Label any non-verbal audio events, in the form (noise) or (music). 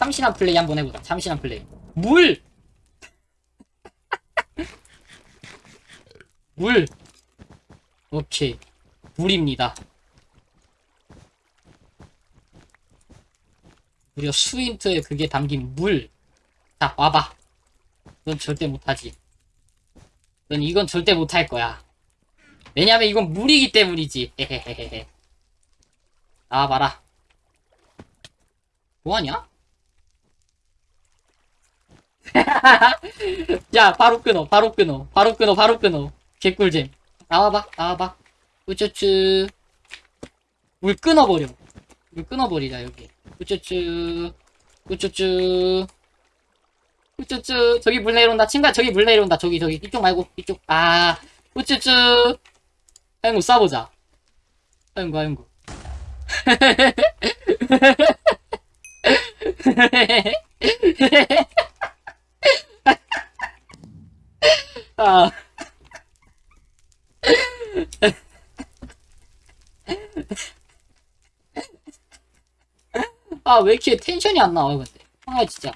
참신한 플레이 한번 해보자. 참신한 플레이. 물! (laughs) 물! 오케이. 물입니다. 무려 수인트에 그게 담긴 물. 자, 와봐. 넌 절대 못하지. 넌 이건 절대 못할 거야. 왜냐면 이건 물이기 때문이지. 헤헤헤헤. 나와봐라. 뭐하냐? (laughs) 야, 바로 끊어, 바로 끊어, 바로 끊어, 바로 끊어. 개꿀잼. 나와봐, 나와봐. 우쭈쭈. 물 끊어버려. 물 끊어버리자, 여기. 우쭈쭈. 우쭈쭈. 우쭈쭈. 저기 물 내려온다. 친구야, 저기 물 내려온다. 저기, 저기. 이쪽 말고, 이쪽. 아. 우쭈쭈. 아이고, 싸보자. 아이고, 아이고. 아. 아, 왜 이렇게 텐션이 안 나와, 근데. 아, 진짜.